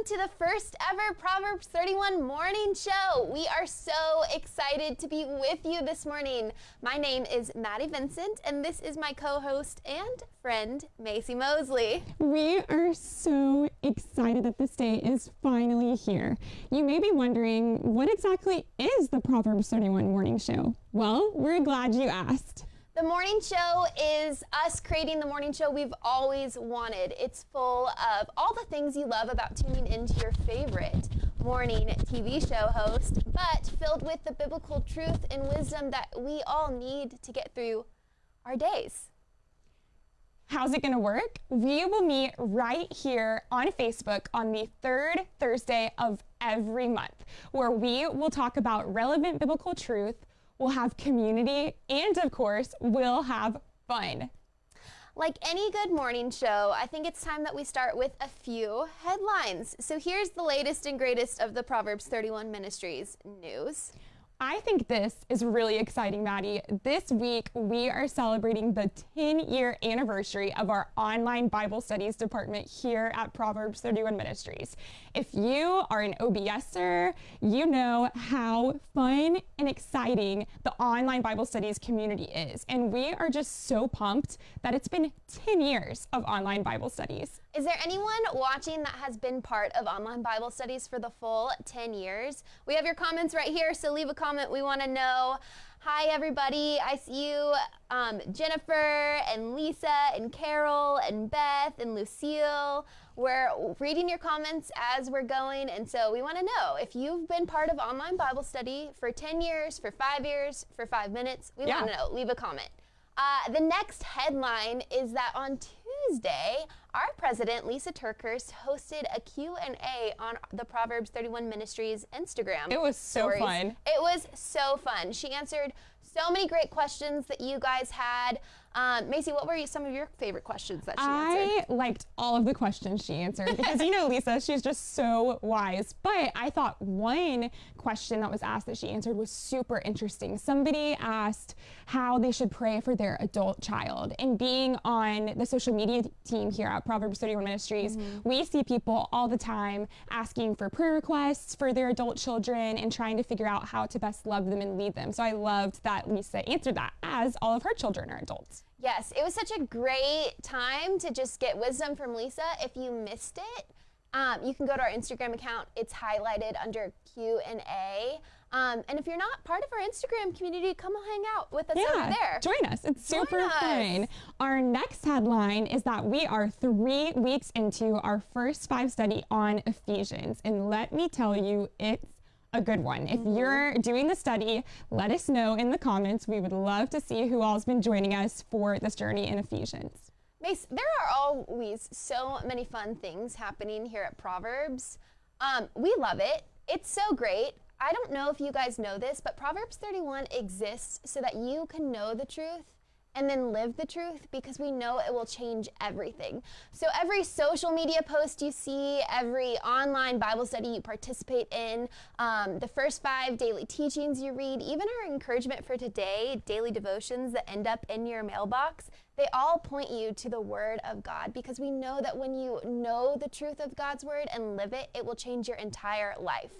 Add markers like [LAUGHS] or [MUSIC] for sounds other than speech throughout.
welcome to the first ever Proverbs 31 morning show. We are so excited to be with you this morning. My name is Maddie Vincent, and this is my co host and friend, Macy Mosley. We are so excited that this day is finally here. You may be wondering, what exactly is the Proverbs 31 morning show? Well, we're glad you asked. The morning show is us creating the morning show we've always wanted. It's full of all the things you love about tuning into your favorite morning TV show host, but filled with the biblical truth and wisdom that we all need to get through our days. How's it going to work? We will meet right here on Facebook on the third Thursday of every month, where we will talk about relevant biblical truth we'll have community, and of course, we'll have fun. Like any good morning show, I think it's time that we start with a few headlines. So here's the latest and greatest of the Proverbs 31 Ministries news. I think this is really exciting, Maddie. This week, we are celebrating the 10 year anniversary of our online Bible studies department here at Proverbs 31 Ministries. If you are an OBSer, you know how fun and exciting the online Bible studies community is. And we are just so pumped that it's been 10 years of online Bible studies. Is there anyone watching that has been part of online Bible studies for the full 10 years? We have your comments right here, so leave a comment. We want to know. Hi, everybody. I see you, um, Jennifer and Lisa and Carol and Beth and Lucille. We're reading your comments as we're going, and so we want to know if you've been part of online Bible study for 10 years, for five years, for five minutes. We yeah. want to know. Leave a comment. Uh, the next headline is that on Tuesday, our president, Lisa TerKeurst, hosted a Q&A on the Proverbs 31 Ministries Instagram. It was so stories. fun. It was so fun. She answered so many great questions that you guys had. Um, Macy, what were some of your favorite questions that she answered? I liked all of the questions she answered because you know Lisa, she's just so wise. But I thought one question that was asked that she answered was super interesting. Somebody asked how they should pray for their adult child. And being on the social media team here at Proverbs 31 Ministries, mm-hmm. we see people all the time asking for prayer requests for their adult children and trying to figure out how to best love them and lead them. So I loved that Lisa answered that as all of her children are adults. Yes, it was such a great time to just get wisdom from Lisa. If you missed it, um, you can go to our Instagram account. It's highlighted under Q and A. Um, and if you're not part of our Instagram community, come hang out with us yeah, over there. Join us. It's join super us. fun. Our next headline is that we are three weeks into our first five study on Ephesians. And let me tell you, it's a good one. If mm-hmm. you're doing the study, let us know in the comments. We would love to see who all has been joining us for this journey in Ephesians. Mace, there are always so many fun things happening here at Proverbs. Um, we love it. It's so great. I don't know if you guys know this, but Proverbs 31 exists so that you can know the truth and then live the truth because we know it will change everything. So, every social media post you see, every online Bible study you participate in, um, the first five daily teachings you read, even our encouragement for today, daily devotions that end up in your mailbox, they all point you to the Word of God because we know that when you know the truth of God's Word and live it, it will change your entire life.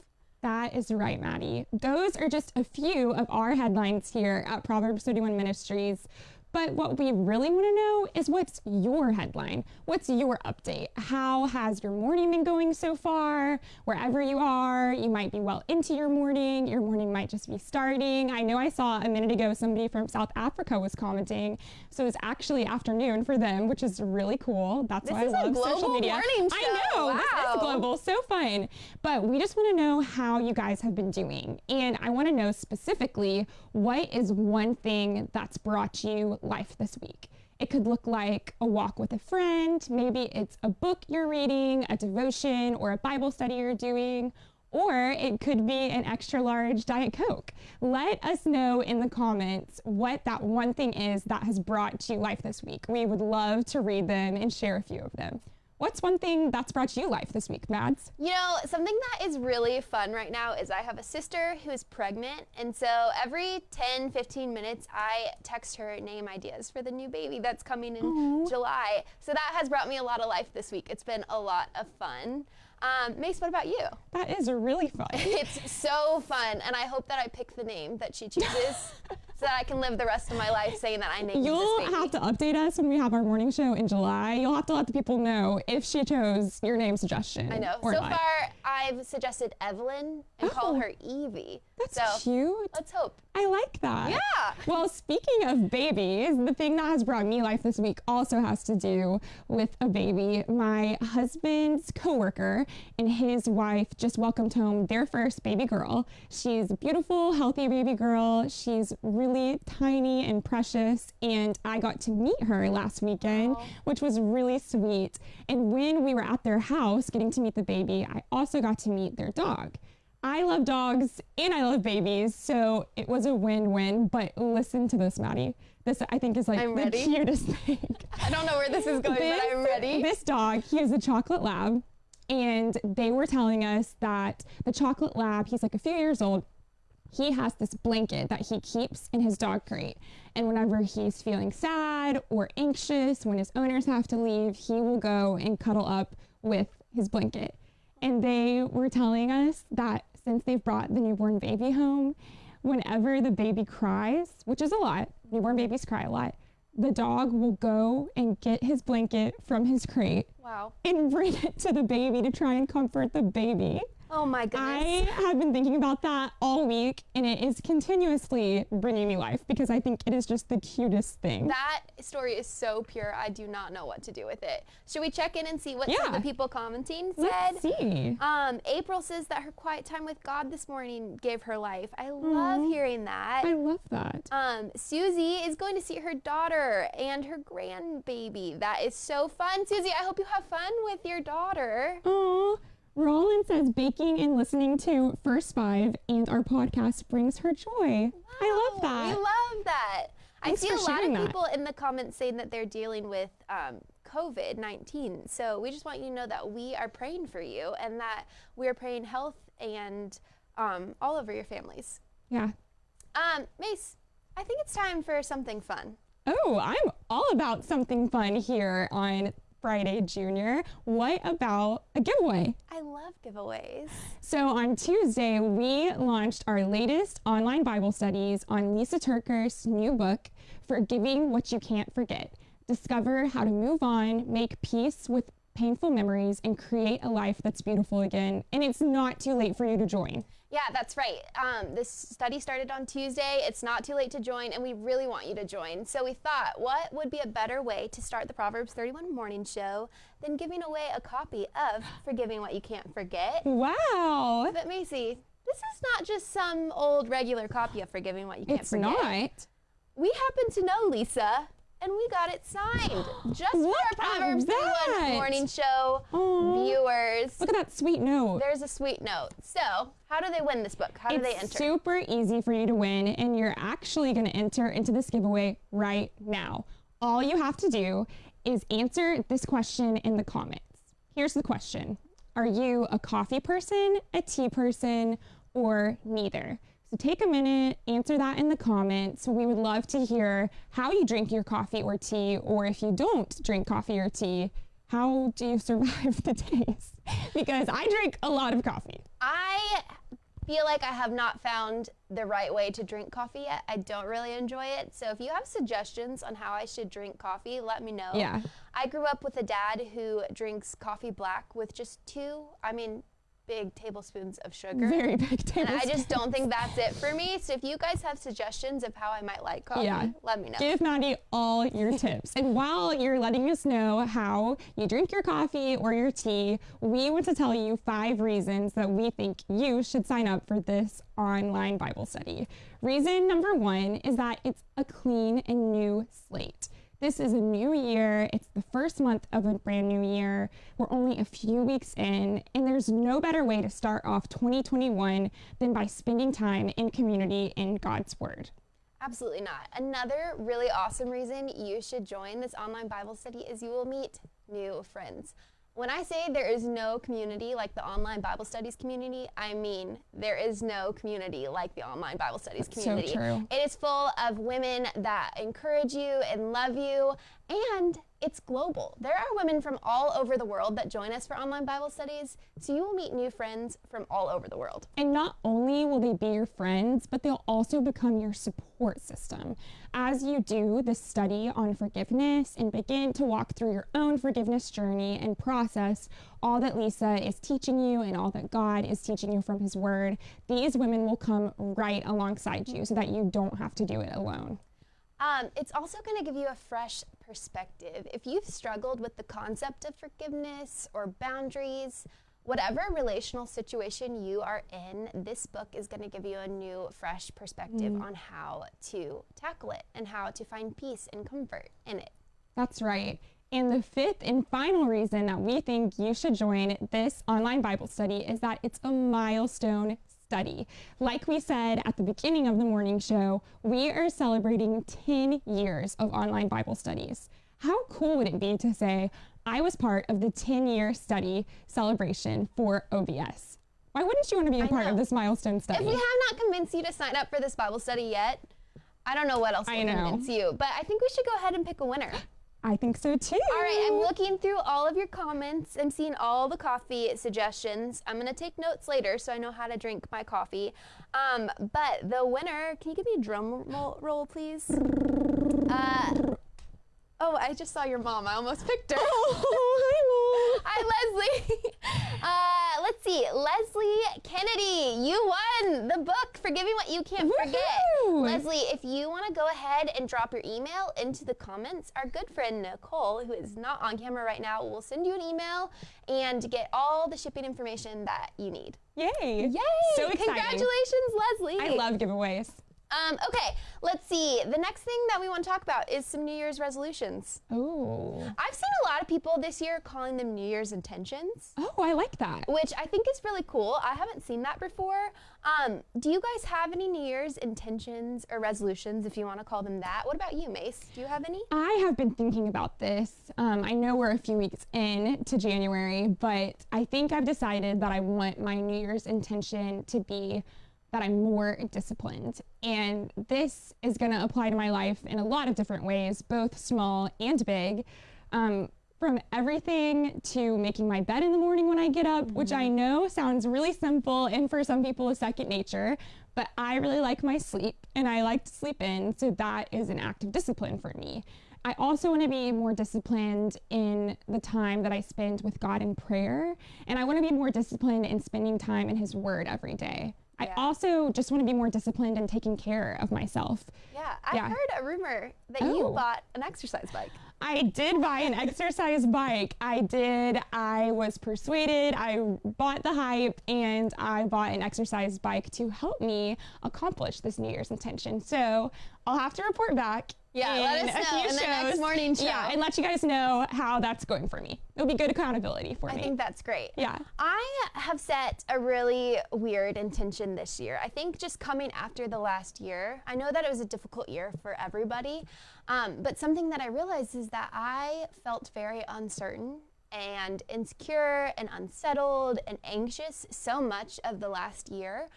That is right, Maddie. Those are just a few of our headlines here at Proverbs 31 Ministries. But what we really want to know is what's your headline? What's your update? How has your morning been going so far? Wherever you are, you might be well into your morning. Your morning might just be starting. I know I saw a minute ago somebody from South Africa was commenting. So it's actually afternoon for them, which is really cool. That's this why I love social media. I know. Wow. This is global. So fun. But we just want to know how you guys have been doing. And I want to know specifically what is one thing that's brought you life this week. It could look like a walk with a friend, maybe it's a book you're reading, a devotion, or a Bible study you're doing, or it could be an extra large Diet Coke. Let us know in the comments what that one thing is that has brought you life this week. We would love to read them and share a few of them. What's one thing that's brought you life this week, Mads? You know, something that is really fun right now is I have a sister who's pregnant. And so every 10, 15 minutes, I text her name ideas for the new baby that's coming in Aww. July. So that has brought me a lot of life this week. It's been a lot of fun. Um, Mace, what about you? That is really fun. [LAUGHS] It's so fun, and I hope that I pick the name that she chooses [LAUGHS] so that I can live the rest of my life saying that I named You'll have to update us when we have our morning show in July. You'll have to let the people know if she chose your name suggestion. I know. So not. far, I've suggested Evelyn and call Oh. her Evie. That's so cute. let's hope. I like that. Yeah. Well, speaking of babies, the thing that has brought me life this week also has to do with a baby. My husband's coworker and his wife just welcomed home their first baby girl. She's a beautiful, healthy baby girl. She's really tiny and precious, and I got to meet her last weekend, which was really sweet. And when we were at their house getting to meet the baby, I also got to meet their dog. I love dogs and I love babies, so it was a win-win. But listen to this, Maddie. This I think is like I'm the ready. cutest thing. [LAUGHS] I don't know where this is going, this, but I'm ready. This dog, he is a chocolate lab, and they were telling us that the chocolate lab, he's like a few years old. He has this blanket that he keeps in his dog crate. And whenever he's feeling sad or anxious, when his owners have to leave, he will go and cuddle up with his blanket. And they were telling us that since they've brought the newborn baby home, whenever the baby cries, which is a lot, newborn babies cry a lot, the dog will go and get his blanket from his crate wow. and bring it to the baby to try and comfort the baby. Oh my goodness. I have been thinking about that all week and it is continuously bringing me life because I think it is just the cutest thing. that story is so pure. I do not know what to do with it. Should we check in and see what some of the people commenting said? Let's see. Um, April says that her quiet time with God this morning gave her life. I love hearing that. I love that. Um, Susie is going to see her daughter and her grandbaby. That is so fun. Susie, I hope you have fun with your daughter. Roland says baking and listening to First Five and our podcast brings her joy. I love that. We love that. Thanks I see a lot of that. people in the comments saying that they're dealing with um, COVID 19. So we just want you to know that we are praying for you and that we are praying health and um, all over your families. yeah. Um, Mace, I think it's time for something fun. Oh, I'm all about something fun here on Friday Junior. What about a giveaway? I love giveaways. So on Tuesday, we launched our latest online Bible studies on Lisa TerKeurst's new book, Forgiving What You Can't Forget. Discover how to move on, make peace with painful memories, and create a life that's beautiful again. And it's not too late for you to join. Yeah, that's right. Um, this study started on Tuesday. It's not too late to join, and we really want you to join. So we thought, what would be a better way to start the Proverbs 31 morning show than giving away a copy of Forgiving What You Can't Forget? Wow. But Macy, this is not just some old regular copy of Forgiving What You Can't It's Forget. It's not. We happen to know Lisa, and we got it signed just for our Proverbs 31 morning show Aw. Viewers. Look at that sweet note. There's a sweet note. So, how do they win this book? How do they enter? Super easy for you to win, and you're actually going to enter into this giveaway right now. All you have to do is answer this question in the comments. Here's the question Are you a coffee person, a tea person, or neither? So take a minute, answer that in the comments. We would love to hear how you drink your coffee or tea, or if you don't drink coffee or tea, how do you survive the days? [LAUGHS] Because I drink a lot of coffee. I feel like I have not found the right way to drink coffee yet. I don't really enjoy it. So if you have suggestions on how I should drink coffee, let me know. Yeah. I grew up with a dad who drinks coffee black with just two, I mean, big tablespoons of sugar. Very big and. I just don't think that's it for me. So if you guys have suggestions of how I might like coffee, Yeah. let me know. Give Maddie all your tips. And while you're letting us know how you drink your coffee or your tea, we want to tell you five reasons that we think you should sign up for this online Bible study. Reason number one is that it's a clean and new slate. This is a new year. It's the first month of a brand new year. We're only a few weeks in, and there's no better way to start off 2021 than by spending time in community in God's Word. Absolutely not. Another really awesome reason you should join this online Bible study is you will meet new friends. When I say there is no community like the online Bible studies community, I mean there is no community like the online Bible studies so community. true. It is full of women that encourage you and love you And it's global. There are women from all over the world that join us for online Bible studies, so you will meet new friends from all over the world. And not only will they be your friends, but they'll also become your support system. As you do the study on forgiveness and begin to walk through your own forgiveness journey and process all that Lisa is teaching you and all that God is teaching you from His Word, these women will come right alongside you so that you don't have to do it alone. Um, it's also going to give you a fresh perspective. If you've struggled with the concept of forgiveness or boundaries, whatever relational situation you are in, this book is going to give you a new, fresh perspective mm. on how to tackle it and how to find peace and comfort in it. That's right. And the fifth and final reason that we think you should join this online Bible study is that it's a milestone study. Like we said at the beginning of the morning show, we are celebrating 10 years of online Bible studies. How cool would it be to say, I was part of the 10 year study celebration for OBS? Why wouldn't you want to be a part of this milestone study? If we have not convinced you to sign up for this Bible study yet, I don't know what else will convince you, but I think we should go ahead and pick a winner. I think so too. All right, I'm looking through all of your comments. I'm seeing all the coffee suggestions. I'm gonna take notes later so I know how to drink my coffee. Um, but the winner, can you give me a drum roll, please? Uh, oh, I just saw your mom. I almost picked her. Oh, hi, Mom. Hi, Leslie. [LAUGHS] Uh, let's see. Leslie Kennedy, you won the book, Forgiving What You Can't Forget. Leslie, if you want to go ahead and drop your email into the comments, our good friend Nicole, who is not on camera right now, will send you an email and get all the shipping information that you need. Yay! Yay! So exciting. Congratulations, Leslie. I love giveaways. Um, okay, let's see. The next thing that we want to talk about is some New Year's resolutions. Oh. I've seen a lot of people this year calling them New Year's intentions. Oh, I like that. Which I think is really cool. I haven't seen that before. Um, do you guys have any New Year's intentions or resolutions, if you want to call them that? What about you, Mace? Do you have any? I have been thinking about this. Um, I know we're a few weeks in to January, but I think I've decided that I want my New Year's intention to be that I'm more disciplined. And this is going to apply to my life in a lot of different ways, both small and big. Um, from everything to making my bed in the morning when I get up, mm-hmm. which I mm-hmm. know sounds really simple and for some people is second nature, but I really like my sleep and I like to sleep in. So that is an act of discipline for me. I also want to be more disciplined in the time that I spend with God in prayer. And I want to be more disciplined in spending time in His Word every day. I also just want to be more disciplined and taking care of myself. Yeah, I yeah. heard a rumor that oh. you bought an exercise bike. I did buy an exercise bike. I did. I was persuaded. I bought the hype and I bought an exercise bike to help me accomplish this New Year's intention. So I'll have to report back yeah, let us know in the next morning show. Yeah, and let you guys know how that's going for me. It'll be good accountability for I me. I think that's great. Yeah. I have set a really weird intention this year. I think just coming after the last year, I know that it was a difficult year for everybody, um, but something that I realized is that I felt very uncertain and insecure and unsettled and anxious so much of the last year.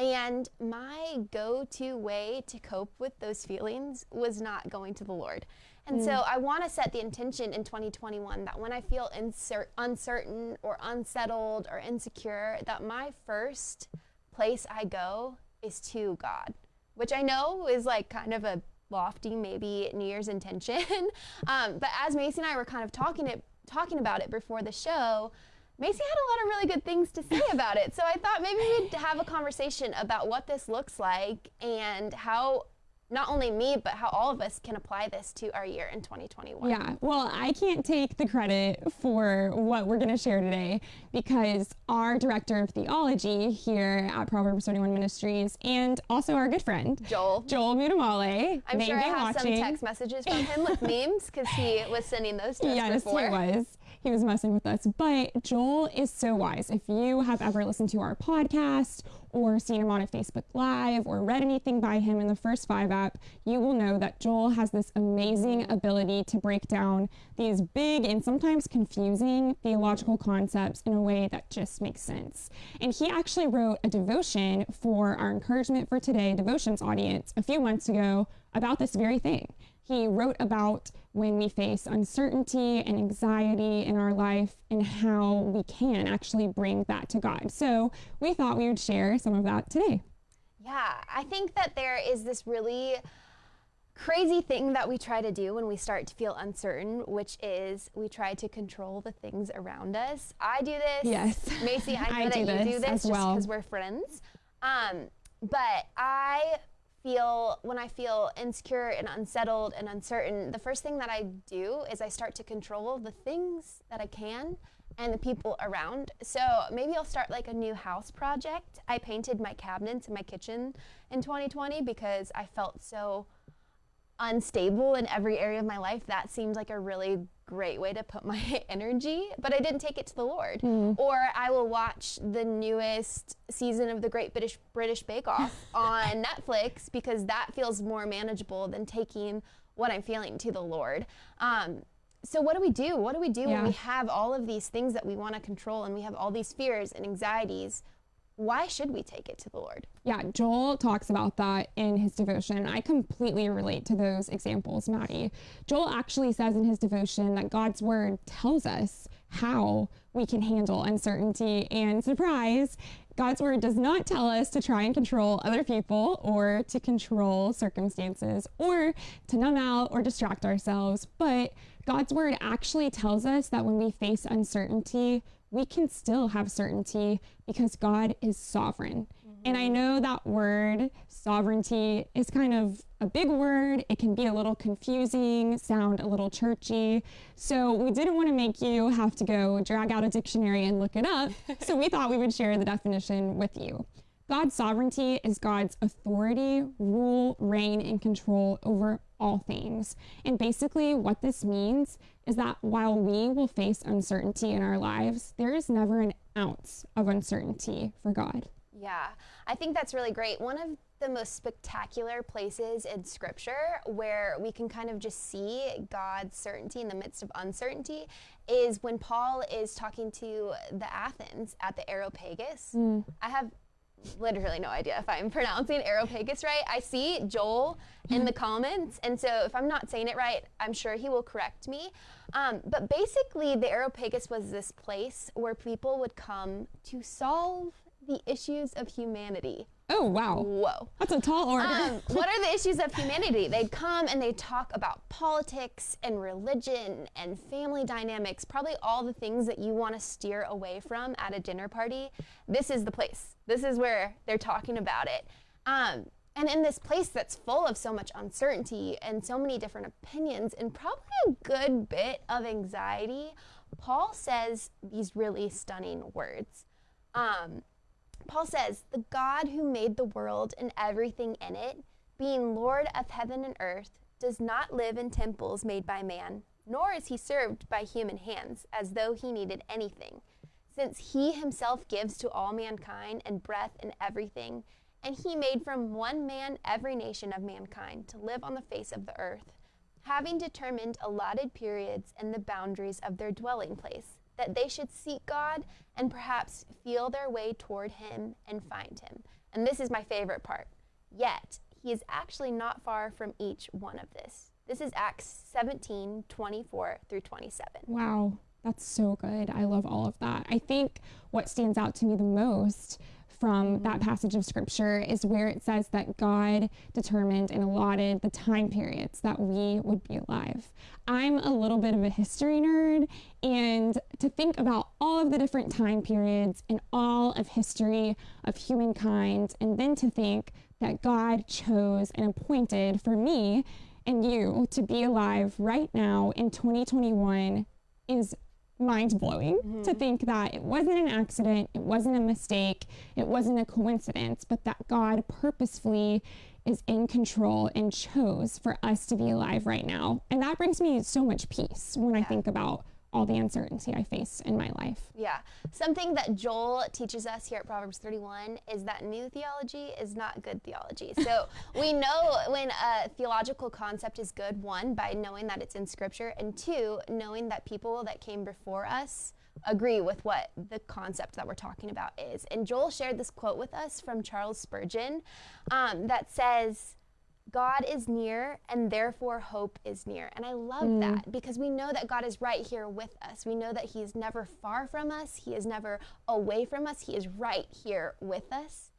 And my go to way to cope with those feelings was not going to the Lord. And mm. so I want to set the intention in 2021 that when I feel insert, uncertain or unsettled or insecure, that my first place I go is to God, which I know is like kind of a lofty, maybe New Year's intention. [LAUGHS] um, but as Macy and I were kind of talking it, talking about it before the show, Macy had a lot of really good things to say [LAUGHS] about it. So I thought maybe we'd have a conversation about what this looks like and how not only me, but how all of us can apply this to our year in 2021. Yeah, well, I can't take the credit for what we're going to share today because our director of theology here at Proverbs 31 Ministries and also our good friend, Joel, Joel Muddamalle. I'm sure I have watching. some text messages from him with memes because he was sending those to us yes, [LAUGHS] before. Yes, he was he was messing with us. But Joel is so wise. If you have ever listened to our podcast or seen him on a Facebook Live or read anything by him in the First Five app, you will know that Joel has this amazing ability to break down these big and sometimes confusing theological concepts in a way that just makes sense. And he actually wrote a devotion for our Encouragement for Today devotions audience a few months ago about this very thing he wrote about when we face uncertainty and anxiety in our life and how we can actually bring that to God. So we thought we would share some of that today. Yeah, I think that there is this really crazy thing that we try to do when we start to feel uncertain, which is we try to control the things around us. I do this. Yes. [LAUGHS] Macy, I [LAUGHS] know I that do you this do this as just well. because we're friends. Um, but I feel when I feel insecure and unsettled and uncertain, the first thing that I do is I start to control the things that I can and the people around. So maybe I'll start like a new house project. I painted my cabinets in my kitchen in 2020 because I felt so unstable in every area of my life, that seems like a really great way to put [LAUGHS] my energy, but I didn't take it to the Lord. Or I will watch the newest season of the Great British British Bake Off [LAUGHS] on Netflix because that feels more manageable than taking what I'm feeling to the Lord. Um, so what do we do? What do we do when we have all of these things that we want to control and we have all these fears and anxieties? Why should we take it to the Lord? Yeah, Joel talks about that in his devotion. I completely relate to those examples, Maddie. Joel actually says in his devotion that God's word tells us how we can handle uncertainty. And surprise, God's word does not tell us to try and control other people or to control circumstances or to numb out or distract ourselves. But God's word actually tells us that when we face uncertainty, we can still have certainty because God is sovereign. And I mm-hmm. know that word sovereignty is kind of a big word. It can be a little confusing, sound a little churchy. So we didn't want to make you have to go drag out a dictionary and look it up. [LAUGHS] so we thought we would share the definition with you. God's sovereignty is God's authority, rule, reign, and control over all things. And basically, what this means is that while we will face uncertainty in our lives, there is never an ounce of uncertainty for God. Yeah, I think that's really great. One of the most spectacular places in scripture where we can kind of just see God's certainty in the midst of uncertainty is when Paul is talking to the Athens at the Areopagus. Mm. I have literally no idea if I'm [LAUGHS] pronouncing Areopagus right. I see Joel in the [LAUGHS] comments, and so if I'm not saying it right, I'm sure he will correct me. Um, but basically, the Areopagus was this place where people would come to solve the issues of humanity. Oh, wow. Whoa. That's a tall order. Um, [LAUGHS] what are the issues of humanity? They'd come and they'd talk about politics and religion and family dynamics, probably all the things that you want to steer away from at a dinner party. This is the place. This is where they're talking about it. Um, and in this place that's full of so much uncertainty and so many different opinions and probably a good bit of anxiety, Paul says these really stunning words. Um, Paul says, The God who made the world and everything in it, being Lord of heaven and earth, does not live in temples made by man, nor is he served by human hands, as though he needed anything, since he himself gives to all mankind and breath and everything, and he made from one man every nation of mankind to live on the face of the earth, having determined allotted periods and the boundaries of their dwelling place that they should seek God and perhaps feel their way toward Him and find Him. And this is my favorite part. Yet, He is actually not far from each one of this. This is Acts 17 24 through 27. Wow, that's so good. I love all of that. I think what stands out to me the most from that mm-hmm. passage of scripture is where it says that God determined and allotted the time periods that we would be alive. I'm a little bit of a history nerd, and to think about all of the different time periods in all of history of humankind, and then to think that God chose and appointed for me and you to be alive right now in 2021 is mind blowing to mm-hmm. think that it wasn't an accident, it wasn't a mistake, it wasn't a coincidence, but that God purposefully is in control and chose for us to be alive right now. And that brings me so much peace when I think about all the uncertainty I face in my life. Yeah. Something that Joel teaches us here at Proverbs 31 is that new theology is not good theology. [LAUGHS] So we know when a theological concept is good, one, by knowing that it's in scripture, and two, knowing that people that came before us agree with what the concept that we're talking about is. And Joel shared this quote with us from Charles Spurgeon um, that says, God is near and therefore hope is near. And I love mm. that because we know that God is right here with us. We know that He is never far from us, He is never away from us, He is right here with us.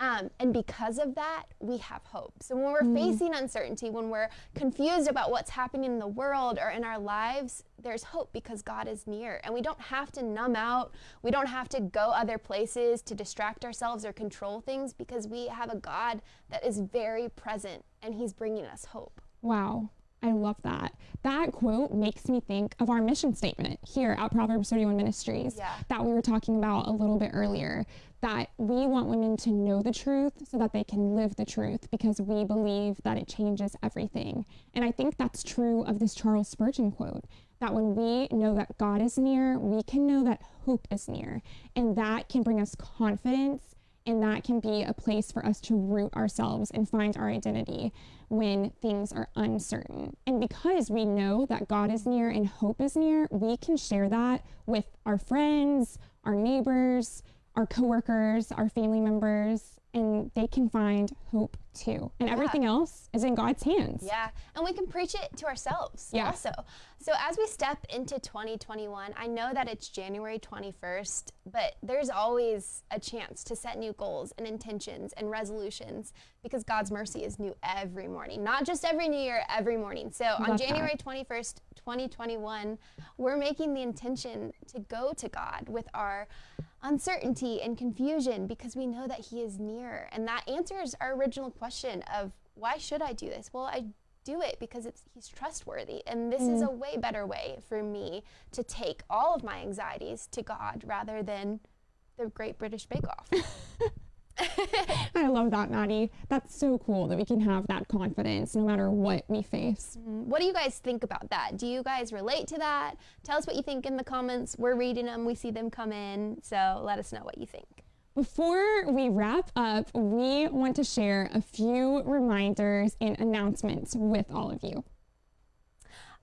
Um, and because of that, we have hope. So when we're facing uncertainty, when we're confused about what's happening in the world or in our lives, there's hope because God is near. And we don't have to numb out. We don't have to go other places to distract ourselves or control things because we have a God that is very present and He's bringing us hope. Wow. I love that. That quote makes me think of our mission statement here at Proverbs 31 Ministries Yeah. that we were talking about a little bit earlier. That we want women to know the truth so that they can live the truth because we believe that it changes everything. And I think that's true of this Charles Spurgeon quote that when we know that God is near, we can know that hope is near. And that can bring us confidence and that can be a place for us to root ourselves and find our identity when things are uncertain. And because we know that God is near and hope is near, we can share that with our friends, our neighbors, our coworkers, our family members, and they can find hope too. And everything else is in God's hands. Yeah, and we can preach it to ourselves Yeah. also. So as we step into 2021, I know that it's January 21st, but there's always a chance to set new goals and intentions and resolutions because God's mercy is new every morning, not just every new year, every morning. So on Love that. January 21st, 2021, we're making the intention to go to God with our uncertainty and confusion because we know that He is near. And that answers our original question of why should I do this? Well, I do it because it's He's trustworthy. And this is mm. a way better way for me to take all of my anxieties to God rather than the Great British Bake Off. [LAUGHS] [LAUGHS] I love that, Maddie. That's so cool that we can have that confidence no matter what we face. what do you guys think about that? Do you guys relate to that? Tell us what you think in the comments. We're reading them, we see them come in. So let us know what you think. Before we wrap up, we want to share a few reminders and announcements with all of you.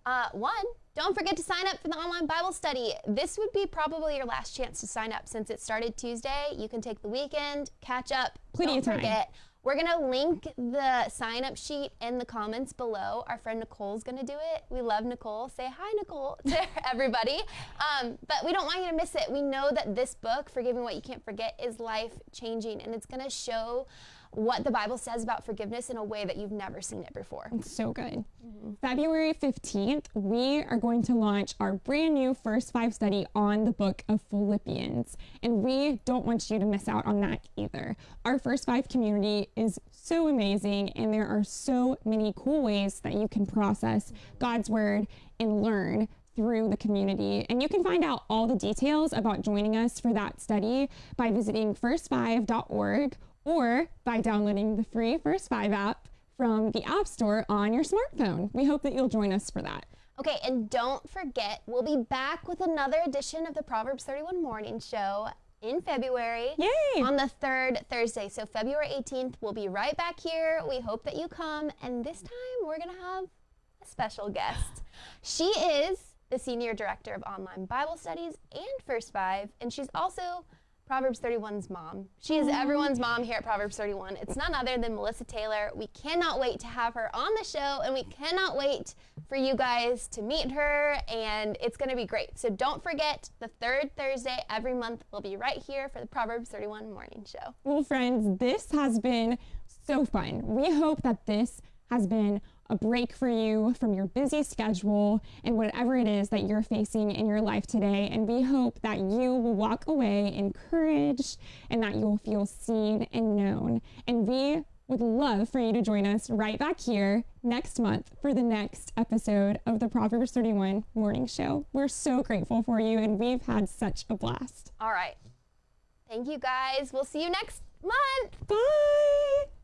Uh, one, don't forget to sign up for the online Bible study. This would be probably your last chance to sign up since it started Tuesday. You can take the weekend, catch up. Plenty don't of time. forget. We're gonna link the sign up sheet in the comments below. Our friend Nicole's gonna do it. We love Nicole. Say hi, Nicole, to [LAUGHS] everybody. Um, but we don't want you to miss it. We know that this book, Forgiving What You Can't Forget, is life changing and it's gonna show what the Bible says about forgiveness in a way that you've never seen it before. It's so good. Mm-hmm. February 15th, we are going to launch our brand new First Five study on the book of Philippians. And we don't want you to miss out on that either. Our First Five community is so amazing, and there are so many cool ways that you can process God's word and learn through the community. And you can find out all the details about joining us for that study by visiting first5.org or by downloading the free First Five app from the App Store on your smartphone. We hope that you'll join us for that. Okay, and don't forget, we'll be back with another edition of the Proverbs 31 Morning Show in February. Yay! On the third Thursday. So, February 18th, we'll be right back here. We hope that you come. And this time, we're going to have a special guest. She is the Senior Director of Online Bible Studies and First Five, and she's also Proverbs 31's mom. She is everyone's mm. mom here at Proverbs 31. It's none other than Melissa Taylor. We cannot wait to have her on the show, and we cannot wait for you guys to meet her, and it's going to be great. So don't forget, the third Thursday every month, we'll be right here for the Proverbs 31 morning show. Well, friends, this has been so fun. We hope that this has been a break for you from your busy schedule and whatever it is that you're facing in your life today. And we hope that you will walk away encouraged and that you'll feel seen and known. And we would love for you to join us right back here next month for the next episode of the Proverbs 31 Morning Show. We're so grateful for you and we've had such a blast. All right. Thank you guys. We'll see you next month. Bye.